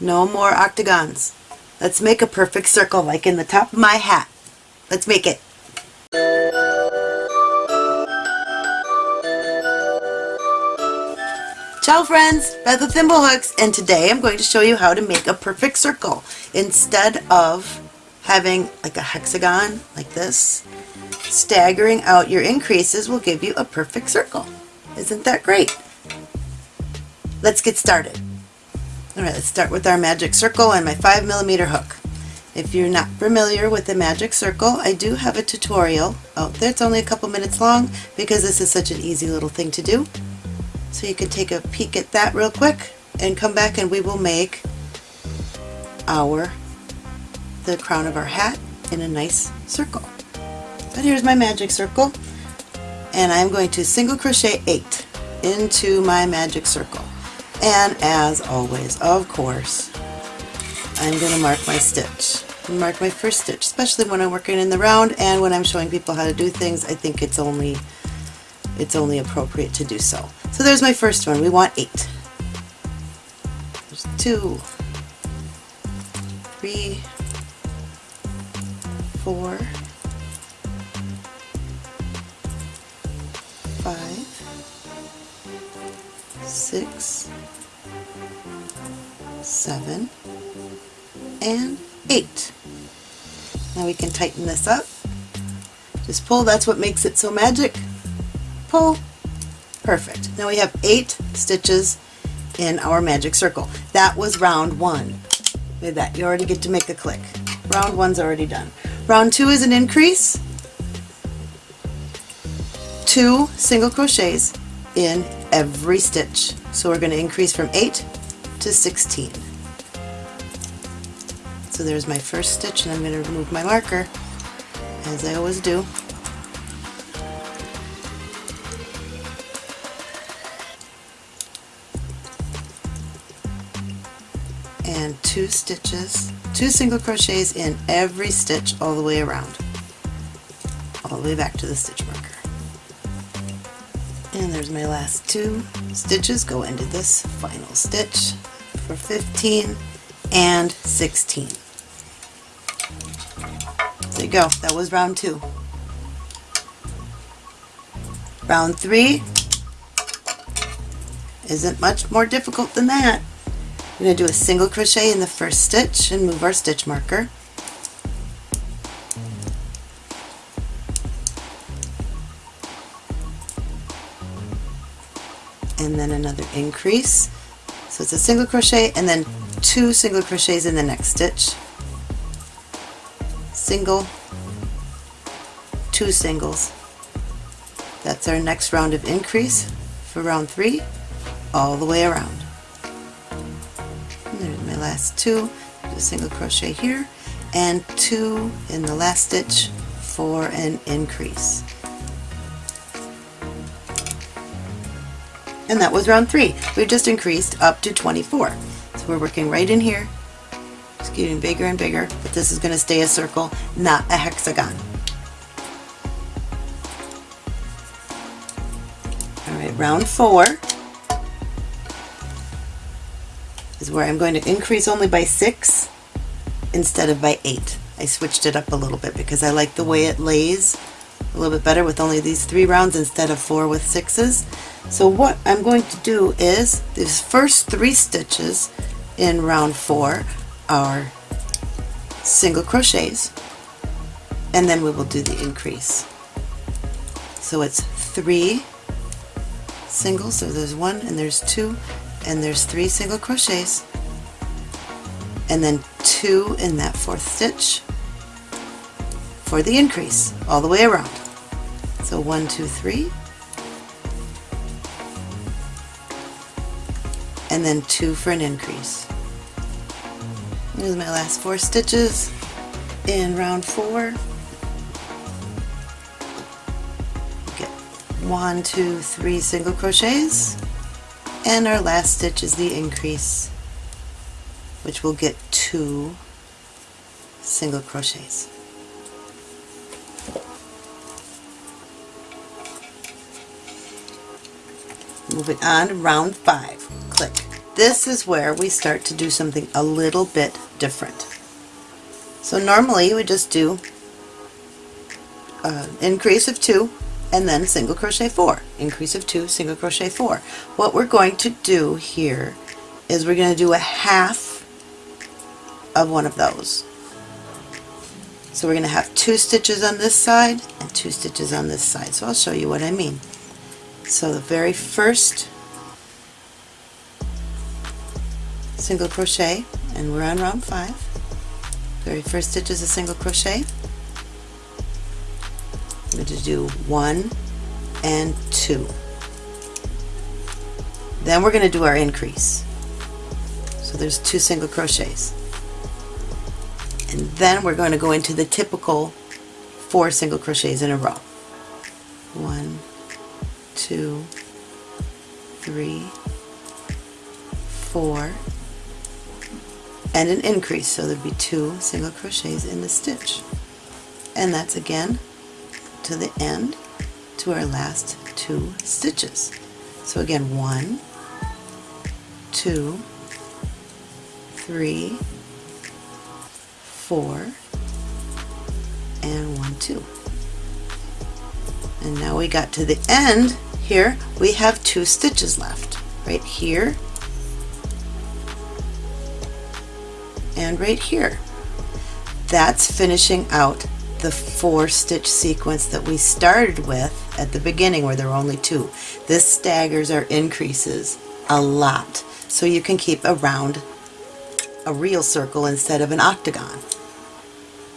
No more octagons. Let's make a perfect circle like in the top of my hat. Let's make it. Ciao friends, Beth with Thimblehooks, and today I'm going to show you how to make a perfect circle. Instead of having like a hexagon like this, staggering out your increases will give you a perfect circle. Isn't that great? Let's get started. Alright, let's start with our magic circle and my 5 millimeter hook. If you're not familiar with the magic circle, I do have a tutorial out there. It's only a couple minutes long because this is such an easy little thing to do. So you can take a peek at that real quick and come back and we will make our the crown of our hat in a nice circle. But here's my magic circle and I'm going to single crochet 8 into my magic circle. And as always, of course, I'm going to mark my stitch. Mark my first stitch, especially when I'm working in the round and when I'm showing people how to do things, I think it's only it's only appropriate to do so. So there's my first one. We want eight. There's two, three, four, five, six, seven, and eight. Now we can tighten this up. Just pull, that's what makes it so magic. Pull, Perfect. Now we have eight stitches in our magic circle. That was round one. Look at that. You already get to make a click. Round one's already done. Round two is an increase. Two single crochets in every stitch. So we're going to increase from 8 to 16. So there's my first stitch and I'm going to remove my marker as I always do. and two stitches, two single crochets in every stitch all the way around, all the way back to the stitch marker. And there's my last two stitches go into this final stitch for 15 and 16. Go, that was round two. Round three isn't much more difficult than that. We're going to do a single crochet in the first stitch and move our stitch marker. And then another increase. So it's a single crochet and then two single crochets in the next stitch. Single, two singles. That's our next round of increase for round three all the way around And there's my last two, a single crochet here, and two in the last stitch for an increase. And that was round three. We've just increased up to 24. So we're working right in here, just getting bigger and bigger, but this is going to stay a circle, not a hexagon. Round four is where I'm going to increase only by 6 instead of by 8. I switched it up a little bit because I like the way it lays a little bit better with only these three rounds instead of four with sixes. So what I'm going to do is these first three stitches in round four are single crochets and then we will do the increase. So it's three singles, so there's one and there's two and there's three single crochets and then two in that fourth stitch for the increase all the way around. So one, two, three, and then two for an increase. Here's my last four stitches in round four. One, two, three single crochets and our last stitch is the increase which will get two single crochets. Moving on to round five. Click. this is where we start to do something a little bit different. So normally we just do uh, increase of two and then single crochet four. Increase of two single crochet four. What we're going to do here is we're going to do a half of one of those. So we're going to have two stitches on this side and two stitches on this side. So I'll show you what I mean. So the very first single crochet and we're on round five. Very first stitch is a single crochet I'm going to do one and two. Then we're going to do our increase. So there's two single crochets. And then we're going to go into the typical four single crochets in a row. One, two, three, four, and an increase. So there'd be two single crochets in the stitch. And that's again to the end to our last two stitches. So again, one, two, three, four, and one, two. And now we got to the end here, we have two stitches left, right here and right here. That's finishing out the four stitch sequence that we started with at the beginning where there were only two. This staggers our increases a lot so you can keep a round, a real circle instead of an octagon.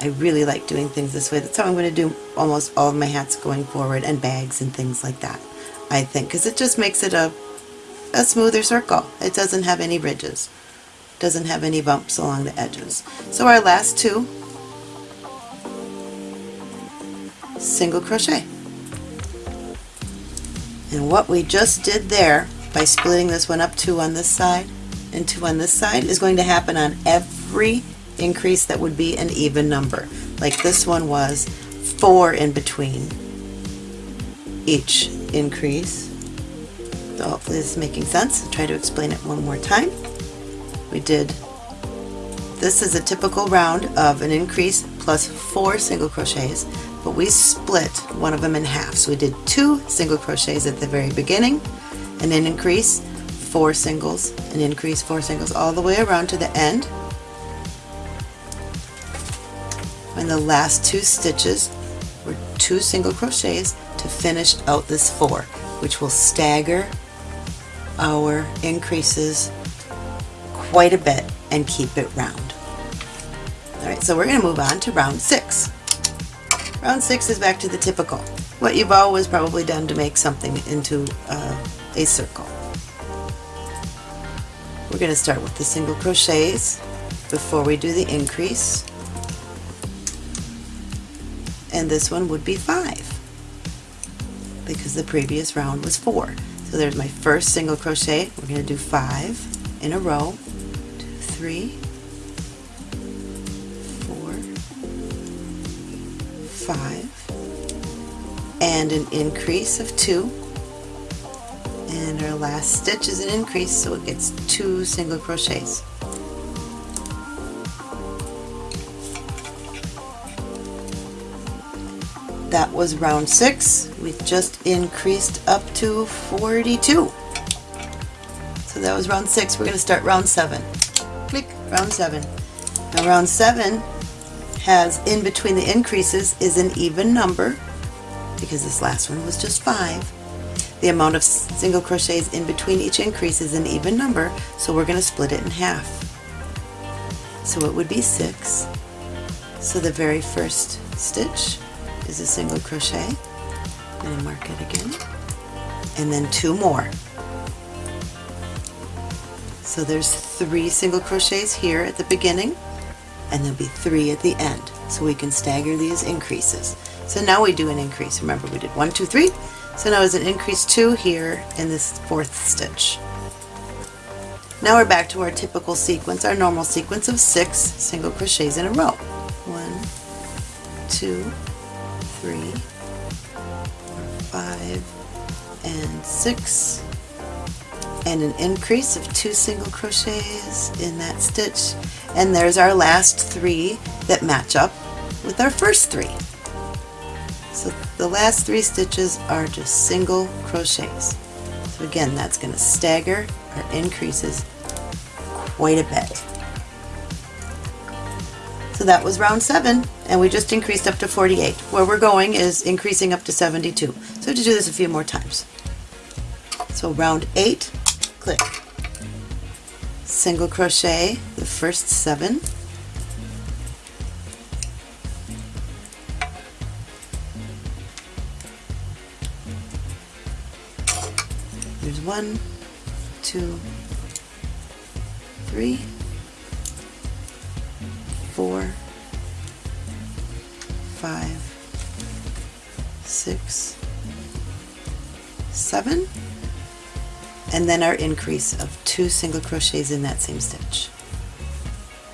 I really like doing things this way. That's how I'm going to do almost all of my hats going forward and bags and things like that. I think because it just makes it a, a smoother circle. It doesn't have any ridges. Doesn't have any bumps along the edges. So our last two single crochet. And what we just did there by splitting this one up two on this side and two on this side is going to happen on every increase that would be an even number. Like this one was four in between each increase. So hopefully this is making sense. I'll try to explain it one more time. We did, this is a typical round of an increase plus four single crochets but we split one of them in half. So we did two single crochets at the very beginning, and then increase, four singles, and increase four singles all the way around to the end. And the last two stitches were two single crochets to finish out this four, which will stagger our increases quite a bit and keep it round. Alright, so we're going to move on to round six. Round six is back to the typical. What you've always probably done to make something into uh, a circle. We're going to start with the single crochets before we do the increase. And this one would be five because the previous round was four. So there's my first single crochet. We're going to do five in a row. Two, three, five and an increase of two. And our last stitch is an increase so it gets two single crochets. That was round six. We just increased up to 42 so that was round six. We're going to start round seven. Click round seven. Now round seven has in between the increases is an even number because this last one was just five. The amount of single crochets in between each increase is an even number, so we're going to split it in half. So it would be six. So the very first stitch is a single crochet. I'm going to mark it again. And then two more. So there's three single crochets here at the beginning and there'll be three at the end so we can stagger these increases. So now we do an increase. Remember we did one, two, three. So now it's an increase two here in this fourth stitch. Now we're back to our typical sequence, our normal sequence of six single crochets in a row. One, two, three, five, and six, and an increase of two single crochets in that stitch and there's our last three that match up with our first three. So the last three stitches are just single crochets. So again that's going to stagger our increases quite a bit. So that was round 7 and we just increased up to 48. Where we're going is increasing up to 72. So to do this a few more times. So round 8, single crochet the first 7, there's one, two, three, four, five, six, seven, and then our increase of two single crochets in that same stitch.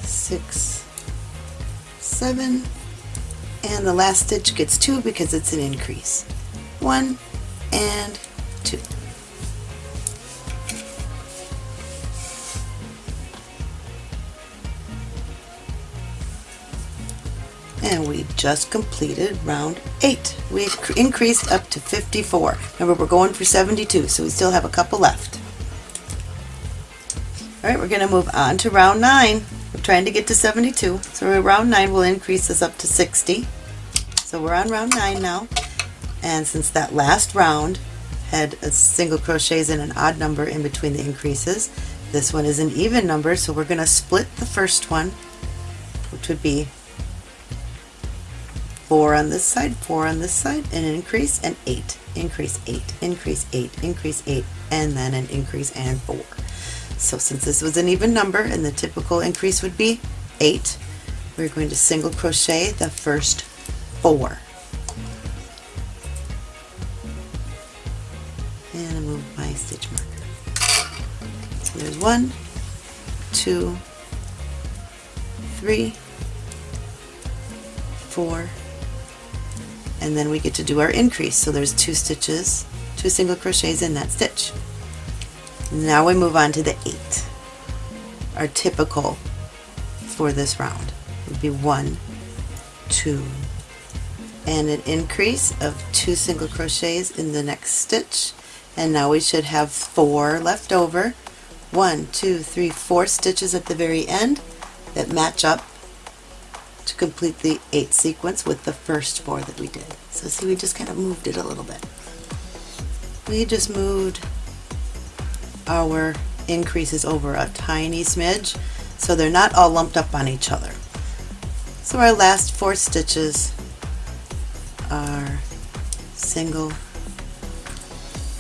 Six, seven, and the last stitch gets two because it's an increase. One and two. And we just completed round 8. We've increased up to 54. Remember we're going for 72 so we still have a couple left. Alright we're going to move on to round 9. We're trying to get to 72 so round 9 will increase us up to 60. So we're on round 9 now and since that last round had a single crochets and an odd number in between the increases this one is an even number so we're going to split the first one which would be 4 on this side, 4 on this side, an increase, and 8, increase 8, increase 8, increase 8, and then an increase and 4. So since this was an even number and the typical increase would be 8, we're going to single crochet the first 4. And move my stitch marker. So there's one, two, three, four, and then we get to do our increase. So there's two stitches two single crochets in that stitch. Now we move on to the eight our typical for this round. Would be one two and an increase of two single crochets in the next stitch. And now we should have four left over. One two three four stitches at the very end that match up to complete the eight sequence with the first four that we did. So see, we just kind of moved it a little bit. We just moved our increases over a tiny smidge so they're not all lumped up on each other. So our last four stitches are single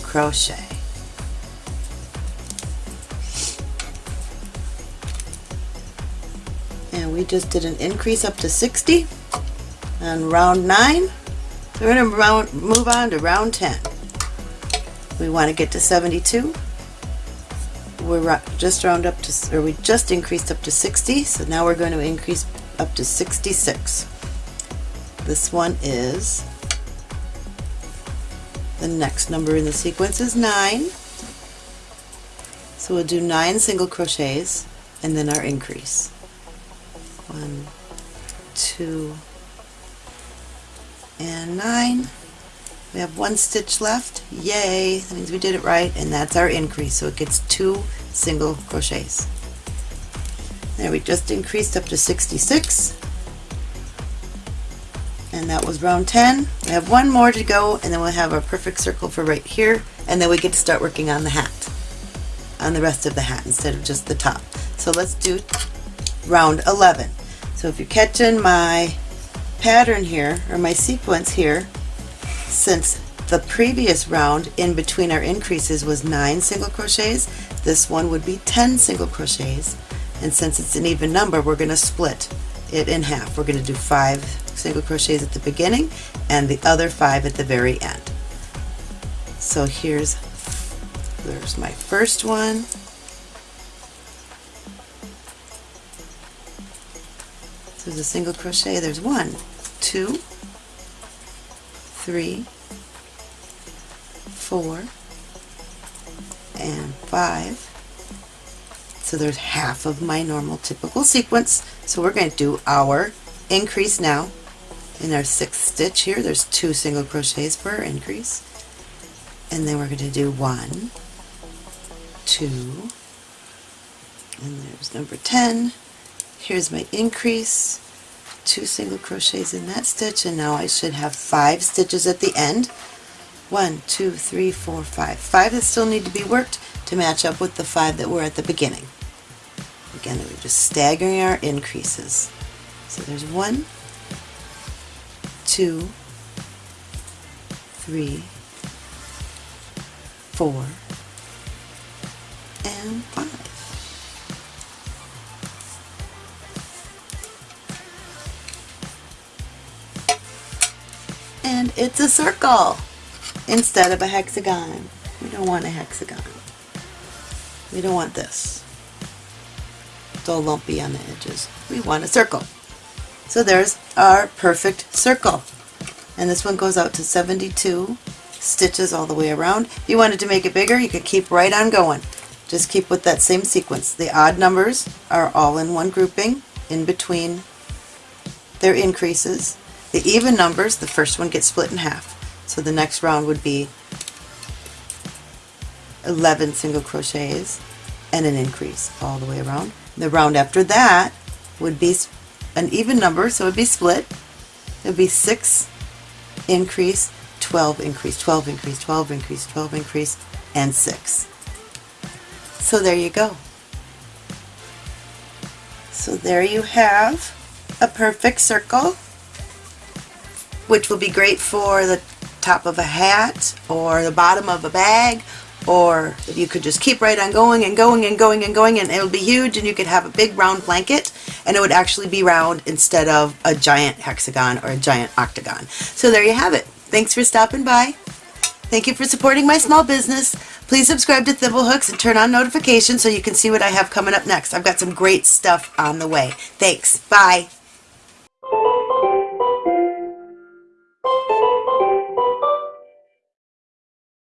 crochet. We just did an increase up to 60 on round 9. We're going to move on to round 10. We want to get to 72. We're just round up to, or we just increased up to 60, so now we're going to increase up to 66. This one is, the next number in the sequence is 9. So we'll do 9 single crochets and then our increase one, two, and nine. We have one stitch left. Yay! That means we did it right, and that's our increase. So it gets two single crochets. There, we just increased up to 66. And that was round 10. We have one more to go, and then we'll have our perfect circle for right here, and then we get to start working on the hat, on the rest of the hat instead of just the top. So let's do round 11. So if you're catching my pattern here, or my sequence here, since the previous round in between our increases was 9 single crochets, this one would be 10 single crochets. And since it's an even number, we're going to split it in half. We're going to do 5 single crochets at the beginning and the other 5 at the very end. So here's there's my first one, there's a single crochet there's one two three four and 5. So there's half of my normal typical sequence. So we're going to do our increase now. In our sixth stitch here, there's two single crochets per increase. And then we're going to do one, two, and there's number 10. Here's my increase, two single crochets in that stitch, and now I should have five stitches at the end. One, two, three, four, five. Five that still need to be worked to match up with the five that were at the beginning. Again, we're just staggering our increases. So there's one, two, three, four, and five. And it's a circle instead of a hexagon. We don't want a hexagon. We don't want this. It's all lumpy on the edges. We want a circle. So there's our perfect circle. And this one goes out to 72 stitches all the way around. If you wanted to make it bigger, you could keep right on going. Just keep with that same sequence. The odd numbers are all in one grouping in between their increases. The even numbers, the first one gets split in half. So the next round would be 11 single crochets and an increase all the way around. The round after that would be an even number, so it would be split. It would be 6 increase, 12 increase, 12 increase, 12 increase, 12 increase, and 6. So there you go. So there you have a perfect circle, which will be great for the top of a hat or the bottom of a bag or if you could just keep right on going and going and going and going and it would be huge and you could have a big round blanket and it would actually be round instead of a giant hexagon or a giant octagon. So there you have it. Thanks for stopping by. Thank you for supporting my small business. Please subscribe to Thimblehooks and turn on notifications so you can see what I have coming up next. I've got some great stuff on the way. Thanks. Bye.